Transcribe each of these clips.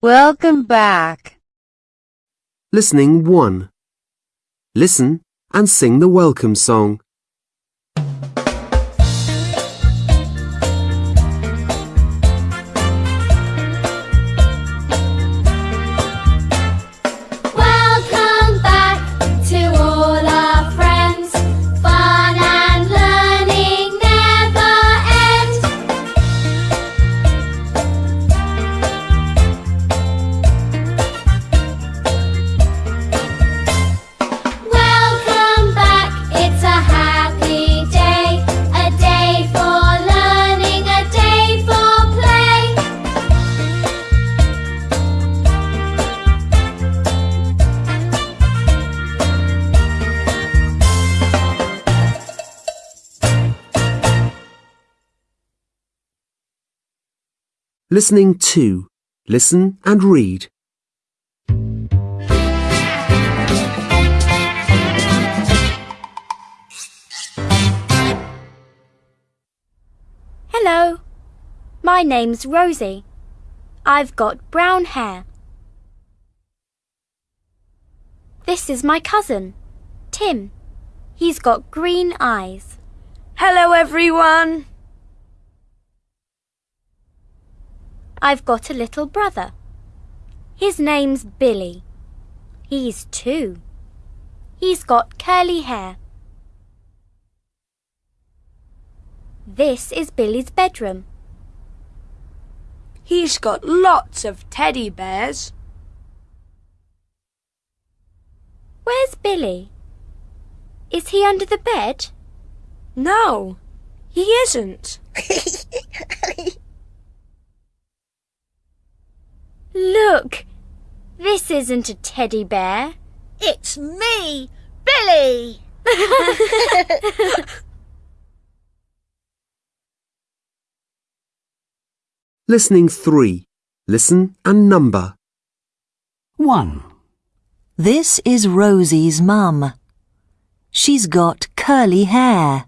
Welcome back. Listening 1. Listen and sing the welcome song. Listening 2. Listen and read. Hello, my name's Rosie. I've got brown hair. This is my cousin, Tim. He's got green eyes. Hello, everyone. I've got a little brother. His name's Billy. He's two. He's got curly hair. This is Billy's bedroom. He's got lots of teddy bears. Where's Billy? Is he under the bed? No, he isn't. This isn't a teddy bear. It's me, Billy. Listening 3. Listen and number. 1, This is Rosie's mum. She's got curly hair.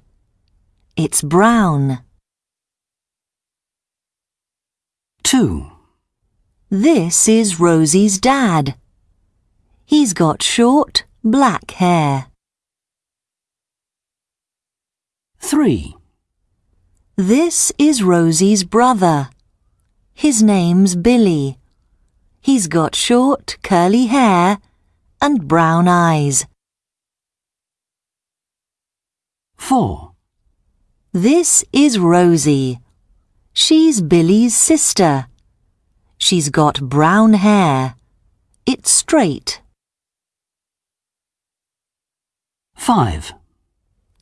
It's brown. 2, This is Rosie's dad. He's got short, black hair. 3, This is Rosie's brother. His name's Billy. He's got short, curly hair and brown eyes. 4, This is Rosie. She's Billy's sister. She's got brown hair. It's straight. 5,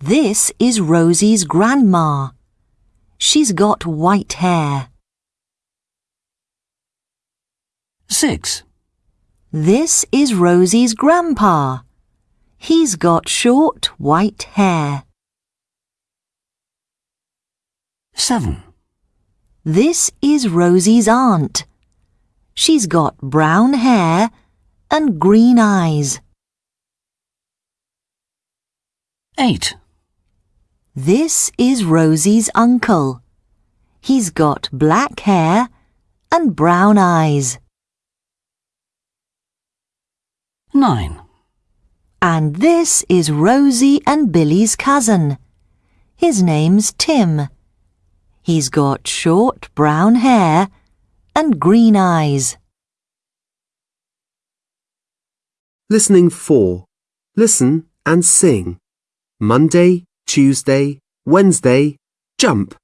This is Rosie's grandma. She's got white hair. 6, This is Rosie's grandpa. He's got short white hair. 7, This is Rosie's aunt. She's got brown hair and green eyes. 8, This is Rosie's uncle. He's got black hair and brown eyes. 9, And this is Rosie and Billy's cousin. His name's Tim. He's got short brown hair and green eyes. Listening 4. Listen and sing. Monday, Tuesday, Wednesday, jump.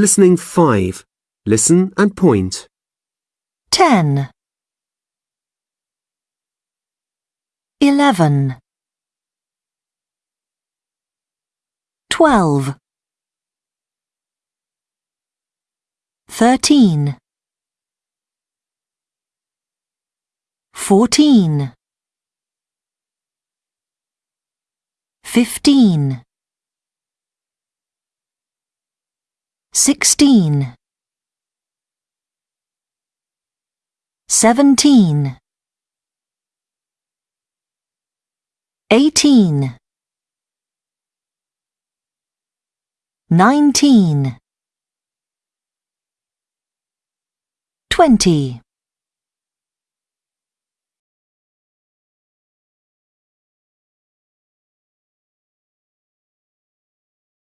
Listening 5. Listen and point. 10 11 12 thirteen, fourteen, fifteen, sixteen, seventeen, eighteen, nineteen, twenty.